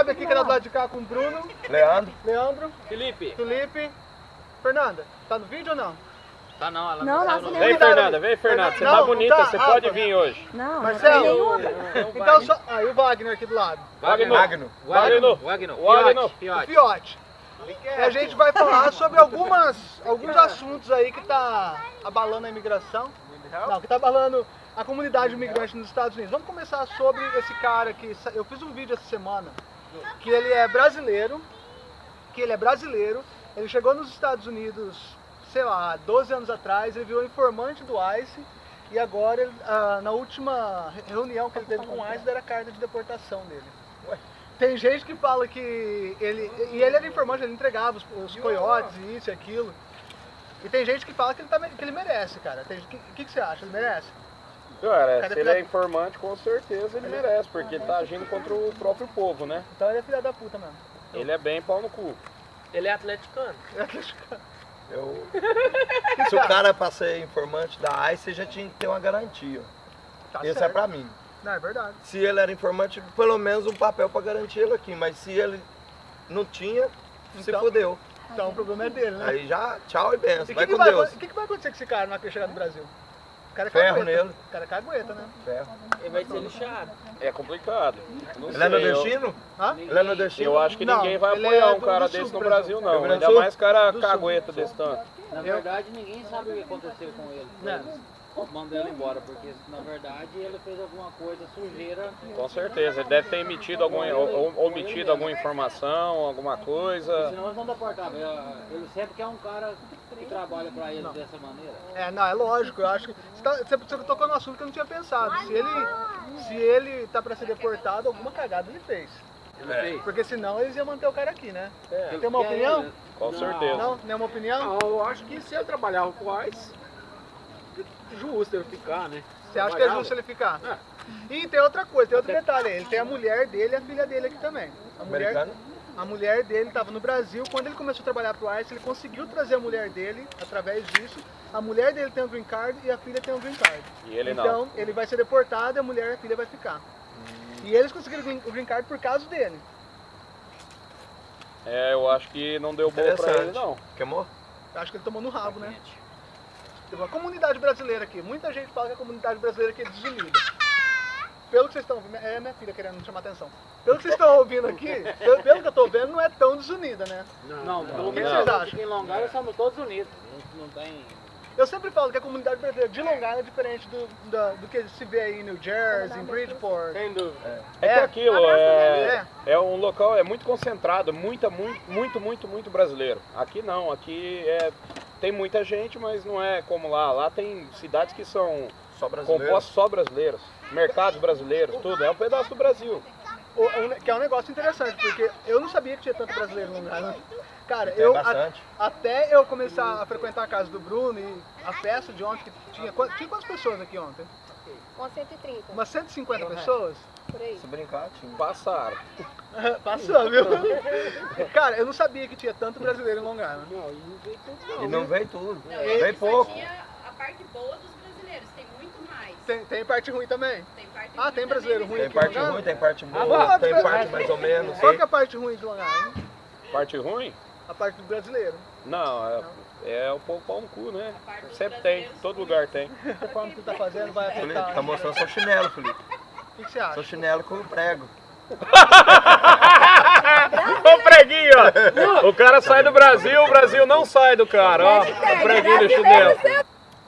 Bob aqui que tá do lado de cá com o Bruno, Leandro. Leandro, Felipe. Felipe. Fernanda, tá no vídeo ou não? Tá não, ela Não, nossa, no- nem- Vem, Fernanda, vem, Fernanda. Você Não, tá não bonita, tá. você Ah, pode tá. vir hoje. Não, Marcelo. não nenhuma. Então só. Ah, e o Wagner aqui do lado. Wagner. Wagner. Wagner. Wagner. O Fiote. Fiote. E a gente vai falar sobre algumas, alguns assuntos aí que tá abalando a imigração. Não, que tá abalando a comunidade imigrante nos Estados Unidos. Vamos começar sobre esse cara que eu fiz um vídeo essa semana, que ele é brasileiro, que ele é brasileiro, ele chegou nos Estados Unidos, sei lá, 12 anos atrás, ele virou informante do ICE e agora, ele, ah, na última re- reunião que ele teve com o ICE, deram a carta de deportação dele. Tem gente que fala que ele. E ele era informante, ele entregava os, os coiotes e isso e aquilo. E tem gente que fala que ele, tá, que ele merece, cara. O que, que, que você acha? Ele merece? Cara, se ele é informante, com certeza ele merece, porque ele tá agindo contra o próprio povo, né? Então ele é filha da puta mesmo. Ele é bem pau no cu. Ele é atleticano. Eu... Se o cara pra ser informante da ICE, já tinha que ter uma garantia. Tá Esse é pra mim. Não, é verdade. Se ele era informante, pelo menos um papel pra garantir ele aqui. Mas se ele não tinha, se Então- fudeu. Então o problema é dele, né? Aí já, tchau e benção. o que, Vai que, com vai, Deus. acon- que, que vai acontecer com esse cara na hora que chegar no Brasil? O cara é Ferro cagueta. nele. O cara é cagueta, né? Ferro. Ele vai ser lixado. É complicado. Não Ele é sei, eu- nordestino? Hã? Ele é nordestino? Eu acho que Não, ninguém vai apoiar é um cara desse no Brasil. Não. Ainda mais cara Do sul. cagueta desse tanto. Na verdade, ninguém sabe o que aconteceu com ele. Né? Mandou ele embora, porque na verdade ele fez alguma coisa sujeira. Com certeza. Ele deve ter emitido algum, omitido alguma informação, alguma coisa. Senão eles não deportavam. Ele sempre quer um cara que trabalha pra eles dessa maneira. É, não, é lógico. Eu acho que. Você, tá, você, você tocou no assunto que eu não tinha pensado. Se ele, se ele tá pra ser deportado, alguma cagada ele fez. Ele É. fez. Porque senão eles iam manter o cara aqui, né? É. Tem uma opinião? ele- Com Não. certeza. Não? Nenhuma opinião? Não, eu acho que se ele trabalhava com o ICE, justo ele ficar, né? Você acha que é justo ele ficar? É. E tem outra coisa, tem outro detalhe aí. Ele tem a mulher dele e a filha dele aqui também. A mulher, a mulher dele estava no Brasil. Quando ele começou a trabalhar pro ICE, ele conseguiu trazer a mulher dele através disso. A mulher dele tem um green card e a filha tem um green card. E ele não. então, ele vai ser deportado e a mulher e a filha vai ficar. E eles conseguiram o green- o green card por causa dele. É, eu acho que não deu boa pra ele, não. Queimou? Eu acho que ele tomou no rabo, né? A comunidade brasileira aqui, muita gente fala que a comunidade brasileira aqui é desunida. Pelo que vocês estão ouvindo, é minha filha querendo chamar atenção. Pelo que vocês estão ouvindo aqui, pelo, pelo que eu tô vendo, não é tão desunida, né? Não, pelo O que vocês acham? em Long Island somos todos unidos. Não, não tem. Eu sempre falo que a comunidade brasileira de Long Island é diferente do, da- do que se vê aí em New Jersey, em Bridgeport. Sem dúvida. É, É. que aquilo é, É. é um local, é muito concentrado, muita, muito, muito, muito, muito brasileiro. Aqui não, aqui é, tem muita gente, mas não é como lá. Lá tem cidades que são Só compostas só brasileiros, mercados brasileiros, tudo. É um pedaço do Brasil. O- o- que é um negócio interessante, porque eu não sabia que tinha tanto brasileiro no Long Island. Cara, Tem eu a- até eu começar a frequentar a casa do Bruno e a festa de ontem, que tinha, tinha quantas pessoas aqui ontem? Umas 130, Umas 150 pessoas? por aí. Se brincar, tinha. Passaram. Passou, viu? Cara, eu não sabia que tinha tanto brasileiro em Long Island. Não, e não veio tudo não. E não veio tudo. Não, Veio ele só pouco. tinha a parte boa dos brasileiros, tem muito mais. Tem, tem parte ruim também? Tem parte Ah, ruim tem brasileiro também, ruim Tem parte ruim, tem parte Ah, boa, tem mas- parte mais ou menos. Qual que é a parte ruim de Long Island? Parte ruim? A parte do brasileiro. Não, é, é o povo pau no cu, né? Sempre tem, todo lugar tem. A forma que tu tá fazendo vai Felipe, afetar. tá mostrando seu chinelo, Felipe. O que, que você acha? Seu chinelo com prego. Ô preguinho, ó. O cara sai do Brasil, o Brasil não sai do cara, ó. O preguinho do chinelo.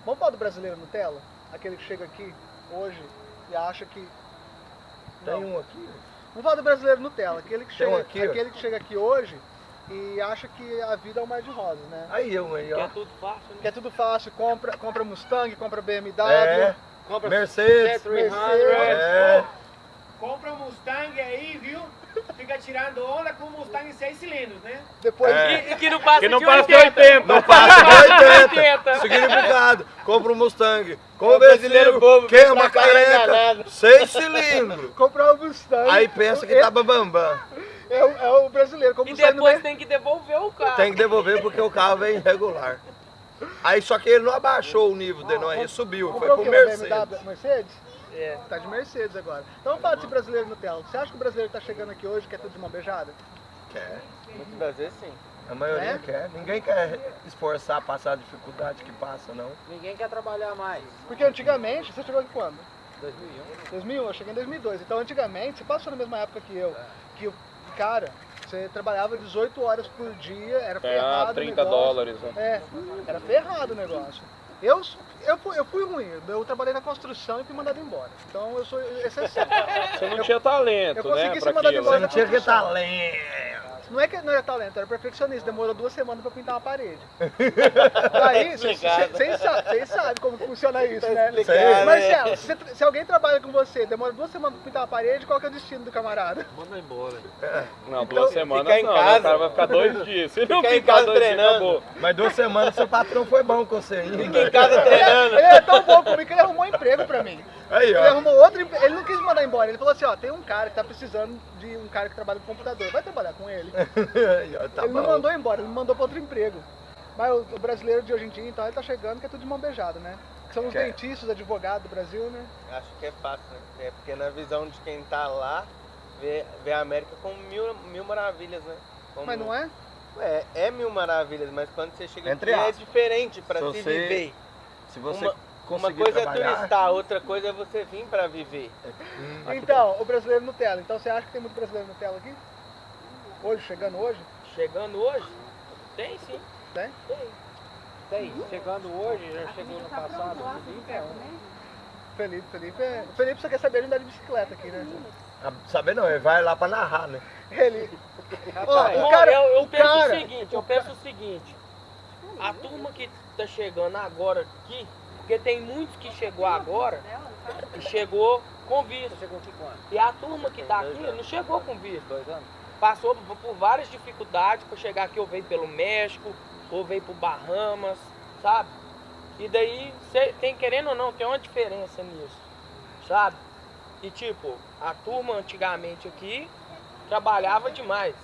Vamos falar do brasileiro Nutella? Aquele que chega aqui hoje e acha que. Tem um aqui. Vamos falar do brasileiro Nutella, aquele que um chega, aqui, aquele que chega aqui hoje e acha que a vida é um mar de rosas, né? Aí eu aí, Que ó. é tudo fácil, né? Que é tudo fácil, compra, compra Mustang, compra BMW, É, Compra Mercedes. Mercedes. É. Compra um Mustang aí, viu? Fica tirando onda com um Mustang em seis cilindros, né? depois É. E que não passa Que não de passa de 80. 80. Não passa de 80. 80. Significado. Compra um Mustang. Com o brasileiro bobo, queima cá careca. enganado. Seis cilindros. comprar o Mustang. Aí pensa que tá bambambam. É, o, é o brasileiro, como E depois mer- tem que devolver o carro. Tem que devolver porque o carro vem irregular. Aí só que ele não abaixou o nível dele, não. Aí subiu. Foi comprou pro Mercedes. BMW Mercedes? É. Tá de Mercedes agora. Então falar desse brasileiro Nutella. Você acha que o brasileiro que tá chegando aqui hoje quer tudo de mão beijada? Quer. Muitas das vezes sim. A maioria É? quer. Ninguém quer esforçar, passar a dificuldade que passa, não. Ninguém quer trabalhar mais. Porque antigamente, você chegou aqui quando? 2001. 2001, eu cheguei em 2002. Então antigamente, você passou na mesma época que eu. Que, o- cara, você trabalhava 18 horas por dia, era ferrado Ganhar o 30 negócio. dólares. né? É, era ferrado o negócio. Eu, eu, fui, eu fui ruim, eu trabalhei na construção e fui mandado embora. Então eu sou exceção. Você não tinha talento, eu consegui né? ser Pra mandado aquilo. embora Você não tinha que talento. Não é que não era talento, era perfeccionista. Demorou duas semanas pra pintar uma parede. Aí, vocês sabem, como funciona isso, né? explicado, Marcelo, se, você- se alguém trabalha com você, demora duas semanas pra pintar uma parede, qual que é o destino do camarada? Manda embora. Não, Então, duas semanas ficar em não, né? casa. o cara vai ficar dois dias. Se não Ficar em casa dois dias, treinando. acabou. Mas duas semanas seu patrão foi bom com você. Fica em casa treinando. Ele é tão bom comigo que ele arrumou um emprego pra mim. Aí, Ele ó. arrumou outro emprego, ele não quis mandar embora. Ele falou assim, ó, tem um cara que tá precisando de um cara que trabalha com computador. Vai trabalhar com ele. Aí, ó, tá ele não bom. mandou embora, ele me mandou pra outro emprego. Mas o, o brasileiro de hoje em dia, então, ele tá chegando que é tudo de mão beijada, né? Que são os Quer. dentistas, advogados do Brasil, né? Acho que é fácil, né? É porque na visão de quem tá lá, vê, vê a América como mil, mil maravilhas, né? Como- Mas não é? É, é mil maravilhas, mas quando você chega Entre aqui é aspas. diferente pra Se se você viver. Se você Uma- Uma coisa é trabalhar... turistar, outra coisa é você vir pra viver. Hum, Então, o brasileiro Nutella. Então você acha que tem muito brasileiro Nutella aqui? Hoje, chegando hoje? Chegando hoje, tem sim. Tem? Tem, chegando hoje, já chegou no passado. Então, Felipe, Felipe é... O Felipe só quer saber de andar de bicicleta aqui, né? Ah, Saber não, ele vai lá pra narrar, né? Ele... Rapaz, o Bom, cara... eu, eu o penso cara... o seguinte, eu penso o seguinte, a turma que tá chegando agora aqui, porque tem muitos que chegou agora e chegou com visto. Chegou aqui quando? E a turma que tá aqui não chegou com visto. Dois anos? Passou por, por várias dificuldades para chegar aqui, ou veio pelo México, ou veio pro Bahamas, sabe? E daí, tem querendo ou não, tem uma diferença nisso, sabe? E tipo, a turma antigamente aqui trabalhava demais.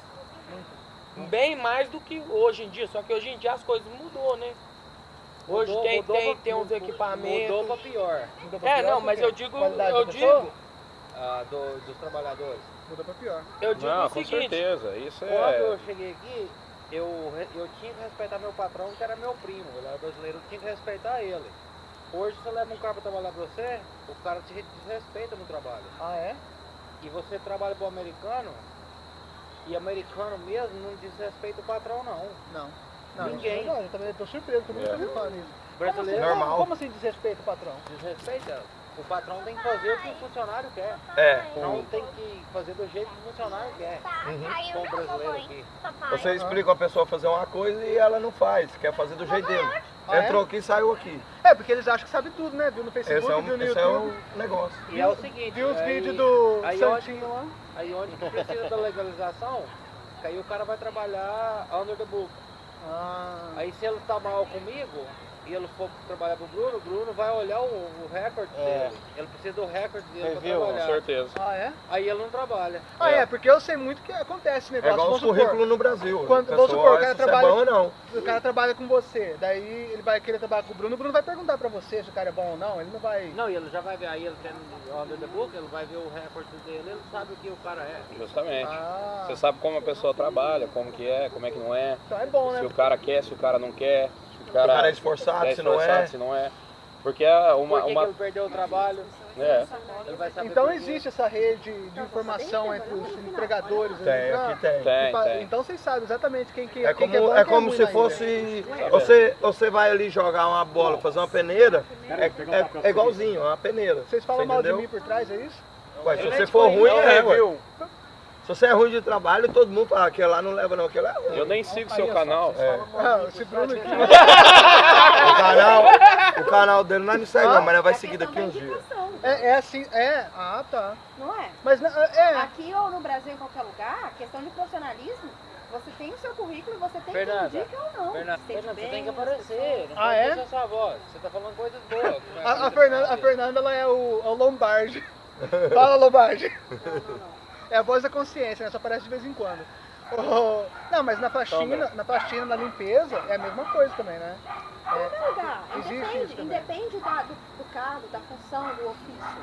Bem mais do que hoje em dia, só que hoje em dia as coisas mudou, né? Hoje Mudou- tem, mudou tem, pra- tem uns mudou- equipamentos. Mudou pra pior. Mudou pra É, pior não, mas eu digo, Qualidade eu digo, ah, do- dos trabalhadores. Muda pra pior. eu digo Não, o com seguinte, certeza. Isso Quando é. eu cheguei aqui, eu, eu tinha que respeitar meu patrão, que era meu primo, ele era brasileiro, eu tinha que respeitar ele. Hoje você leva um cara pra trabalhar pra você, o cara te desrespeita no trabalho. Ah, é? E você trabalha pro americano, e americano mesmo não desrespeita o patrão não. Não. Não, Ninguém. Não, eu também tô surpreso, todo mundo É. tá me falando isso. Brasileiro Como assim, Normal. Como assim desrespeito o patrão? desrespeita. O patrão tem que fazer o que o funcionário quer. É. Não tem que fazer do jeito que o funcionário quer. Uhum. Com o brasileiro aqui. Você explica a pessoa fazer uma coisa e ela não faz, quer fazer do jeito dele. Ah, é? Entrou aqui e saiu aqui. É, porque eles acham que sabe tudo, né? Viu no Facebook, Esse é, viu um, no esse é YouTube. o negócio. E é o seguinte. Viu os vídeos do aí Santinho lá? Aí onde precisa da legalização, que aí o cara vai trabalhar under the book. Ah, Aí se ele tá mal comigo e ele for trabalhar pro Bruno, o Bruno vai olhar o, o recorde É. dele. Ele precisa do recorde dele Review, Com trabalhar. certeza. ah, é? Aí ele não trabalha. Ah, é, porque eu sei muito que acontece esse É negócio. igual os currículos no Brasil. Quando- A vamos supor, o cara se você trabalha- é bom ou não. o cara trabalha com você, daí ele vai querer trabalhar com o Bruno, o Bruno vai perguntar pra você se o cara é bom ou não, ele não vai... Não, e ele já vai ver, aí ele tem under the book, ele vai ver o recorde dele, ele sabe o que o cara é. Justamente. Ah, Você sabe como a pessoa trabalha, como que é, como é que não é. então é bom, Se né? o cara quer, se o cara não quer. Se o cara, cara é esforçado, é se não esforçado, é. se não é. Porque é uma. Por que, uma que ele perdeu o trabalho? é, Então existe essa rede de informação entre os empregadores. Tem, ali, né? aqui tem. tem, Tipo, tem. Então vocês sabem exatamente quem, quem, É quem como, que é bom é quem como se fosse. Você, você vai ali jogar uma bola, fazer uma peneira. É, é, é igualzinho, uma peneira. Vocês falam Você mal de mim por trás, é isso? Ué, se você for te ruim, é, ué. Se você é ruim de trabalho, todo mundo fala, aquele lá não leva não, aquele lá é ruim. Eu nem sigo seu canal. É. Ah. O canal, o canal dele não é no segue não, mas nós vai seguir daqui uns dias. É, é assim, é. Ah, tá. Não é? Mas não- é. Aqui ou no Brasil, em qualquer lugar, questão de profissionalismo, você tem o seu currículo e você tem Fernanda, que indicar ou não. Fernanda, Sente Fernanda, você bem, tem que aparecer. Não Ah, é? sua voz. Você tá falando coisas boas. não é A, a coisa Fernanda, a. Fernanda ela é o, é o Lombardi. Fala, Lombardi. Não, não, não. É a voz da consciência, né? Só aparece de vez em quando. Oh, não, mas na faxina, na faxina, na limpeza, é a mesma coisa também, né? É, Lugar. Existe Independe, isso também. independe da- do, do cargo, da função, do ofício.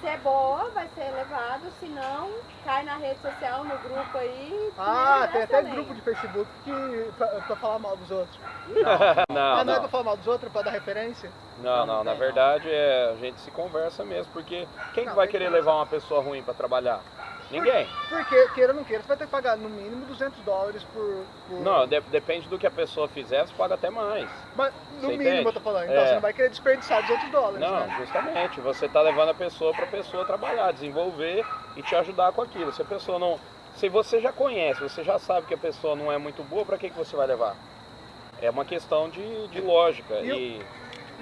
Se é boa, vai ser elevado, se não, cai na rede social, no grupo aí. ah, tem até também. grupo de Facebook que, pra, pra falar mal dos outros. Não, ah, não, é não. pra falar mal dos outros, pra dar referência? Não, não, na verdade é, a gente se conversa mesmo, porque quem que Não, vai querer que levar uma pessoa ruim pra trabalhar? Ninguém. Porque, queira ou não queira, você vai ter que pagar no mínimo 200 dólares por... por... Não, de- depende do que a pessoa fizer, você paga até mais. Mas no Você mínimo entende? eu tô falando, então É. você não vai querer desperdiçar 200 dólares, Não, né? justamente, você tá levando a pessoa pra pessoa trabalhar, desenvolver e te ajudar com aquilo. Se a pessoa não. Se você já conhece, você já sabe que a pessoa não é muito boa, pra que, que você vai levar? É uma questão de, de lógica. E E, e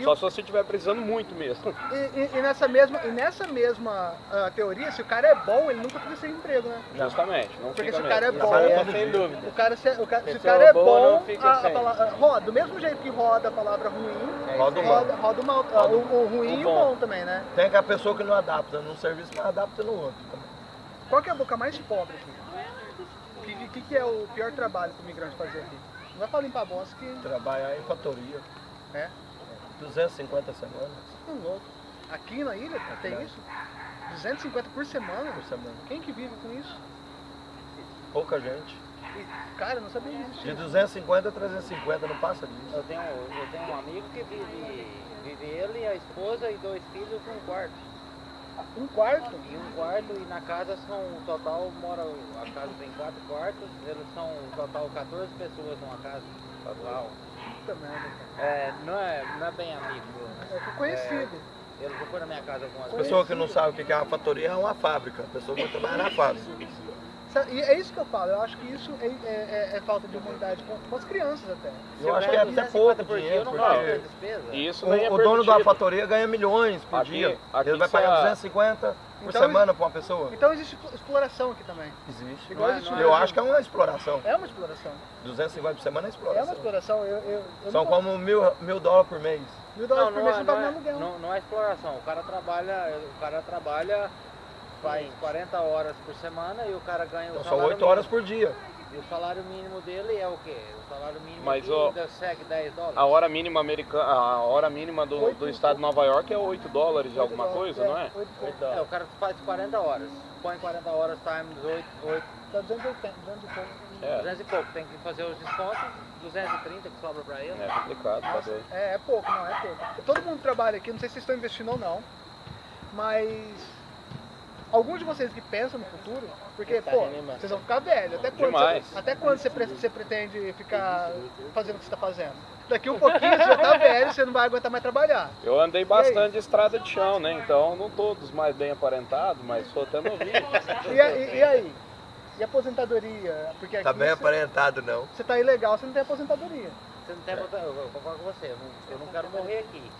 só o- se você estiver precisando muito mesmo. E, e- e nessa mesma, e nessa mesma ah, teoria, se o cara é bom, ele nunca fica sem emprego, né? Justamente, não Porque fica se o cara é bom, é o sem dúvida. cara, se, o cara, se o Pessoa cara é bom, a, a palavra, roda, do mesmo jeito que roda a palavra ruim, Roda o mal. roda, roda o mal, o, o ruim o e o bom. também, né? Tem aquela pessoa que não adapta num serviço, mas adapta no outro. também. Qual que é a boca mais pobre aqui? O que, que, que é o pior trabalho para o migrante fazer aqui? Não vai falar limpar bosta que Trabalhar em fatoria. É? 250 semanas um louco. Aqui na ilha tem não. isso? 250 por semana? por semana. Quem que vive com isso? Pouca gente. Cara, eu não sabia que De existia. 250 a 350, não passa disso. Eu tenho, eu tenho um amigo que vive, vive ele, a esposa e dois filhos com um quarto. Um quarto? E um quarto e na casa são, o total mora, a casa tem quatro quartos, eles são o total 14 pessoas numa casa. Uau. Puta merda, cara. É, não é, não é bem amigo. É conhecido. Ele já foi na minha casa algumas A vezes. pessoa que não sabe o que é uma fatoria é uma fábrica. A pessoa que vai trabalhar na fábrica. Sa- E é isso que eu falo, eu acho que isso é, é- é- é falta de humanidade com, com as crianças até. Eu acho que é até pouco dinheiro, não pago porque despesa. E isso o, é o dono da fatoria ganha milhões por Aqui- dia. aqui Ele vai pagar a- 250 por Então, semana para uma pessoa. Então existe explo- exploração aqui também. Existe. Igual Não é- existe não no Eu acho que é uma exploração. É uma exploração. 250 por semana é É uma exploração. exploração. Eu, eu, eu São não- como mil, mil dólares por mês. Mil Não, dólares por não, mês é, você não, paga no é, não, não é exploração. O cara trabalha, o cara trabalha, faz 40 horas por semana e o cara ganha o Então são salário 8 horas mínimo. por dia. E o salário mínimo dele é o quê? O salário mínimo Mas, ó, ainda segue 10 dólares. A hora mínima americana, a hora mínima do, Oito- do estado de Nova York é 8 dólares de Oito alguma dólares, coisa, não é? oito e pouco. É, o cara faz 40 horas. Põe 40 horas times 8, 8 Tá 280, 200 e pouco. É, 200 e pouco. Tem que fazer os descontos, 230 que sobra pra ele. é complicado, tá doido. É, é pouco, não, é pouco. Todo mundo trabalha aqui, não sei se vocês estão investindo ou não, mas alguns de vocês que pensam no futuro, porque, Tá pô, vocês vão ficar velhos. Até quando, Demais. você, até quando você, pre- você pretende ficar fazendo o que você está fazendo? Daqui um pouquinho você já tá velho, você não vai aguentar mais trabalhar. Eu andei bastante de estrada de chão, né? Então não todos mais bem aparentados, mas sou até novinho. E, a- e- e aí? E aposentadoria? Porque aqui Tá bem você, aparentado não. você tá ilegal, você não tem apoposentadoria. Você não tem vontade- eu vou concordo com você, eu não, eu não quero morrer aqui.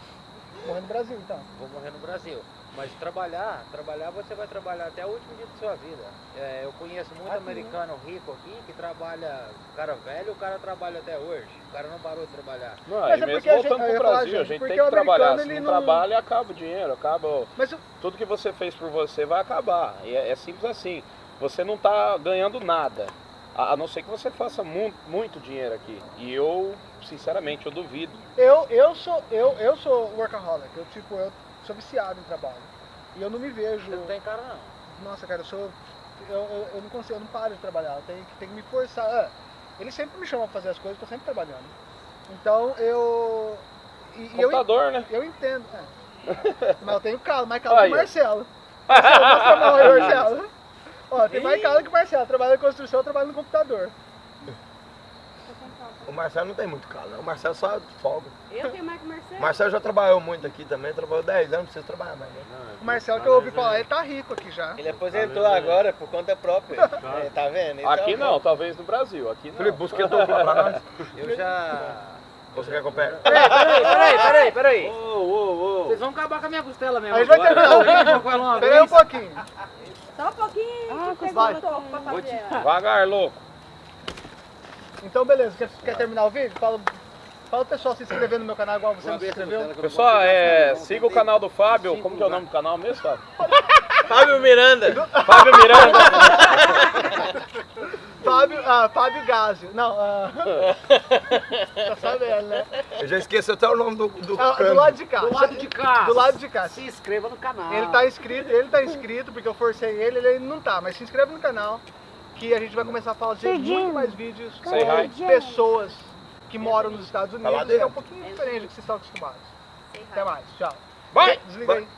Morrer no Brasil, então. Vou morrer no Brasil. Mas trabalhar, trabalhar você vai trabalhar até o último dia da sua vida. É, eu conheço muito Aqui, americano rico aqui que trabalha, o cara velho, o cara trabalha até hoje. O cara não parou de trabalhar. Não, Mas e é mesmo gente- voltando eu ia pro Brasil, a gente, gente porque tem que trabalhar. Se não não- trabalha, acaba o dinheiro, acaba. o- Mas o- Tudo que você fez por você vai acabar. E é, é simples assim. Você não tá ganhando nada. A, a não ser que você faça mu muito dinheiro aqui. E eu, sinceramente, eu duvido. Eu, eu, sou, eu, eu sou workaholic, eu, tipo, eu sou viciado em trabalho. E eu não me vejo. Você não tem cara não. Nossa, cara, eu sou. Eu, eu, eu não consigo, eu não paro de trabalhar, eu tenho, que- tenho que me forçar. Ah, ele sempre me chama pra fazer as coisas, eu tô sempre trabalhando. Então eu. E, e eu, Computador, né? eu entendo. é. Mas eu tenho calo, mais calo que o. Marcelo. Marcelo, mostra a mão aí, Marcelo. Ó, tem mais calo que o Marcelo, trabalha na construção, eu trabalho no computador. O Marcelo não tem muito né? O Marcelo só folga. Eu tenho mais que o Marcelo. O Marcelo já trabalhou muito aqui também, trabalhou 10 anos, não precisa trabalhar mais, né? O Marcelo que eu ouvi falar, ele tá rico aqui já. Ele aposentou agora por conta própria. É, tá vendo? Então, Aqui não, talvez no Brasil. Aqui não. Felipe, busca dupla pra nós. Eu já. Você quer que eu pegue? Peraí, peraí, peraí, peraí, peraí. Ô, ô, ô. Vocês vão acabar com a minha costela mesmo. Aí vai terminar o vídeo. com ela uma Pera aí um vez. pouquinho. Só um pouquinho. que vai. Devagar, louco. Então, beleza. Quer, quer terminar o vídeo? Fala, fala o pessoal se inscrever no meu canal igual você não se inscreveu. Pessoal, é, siga o canal do Fábio. Como que é o nome do canal mesmo, Fábio? Fábio Miranda. Fábio Miranda. Fábio, ah, Fábio Gásio. Não, ah, tá sabendo, né? Eu já esqueci até o nome do, do Ah, do lado de cá. Do lado de cá. Do lado de cá. Se inscreva no canal. Ele tá inscrito, ele tá inscrito porque eu forcei ele, ele não tá, mas se inscreve no canal que a gente vai começar a fazer muito mais vídeos com pessoas que moram nos Estados Tá Unidos, que é um pouquinho diferente do que vocês estão acostumados. Até mais, tchau. Vai! Desliga aí.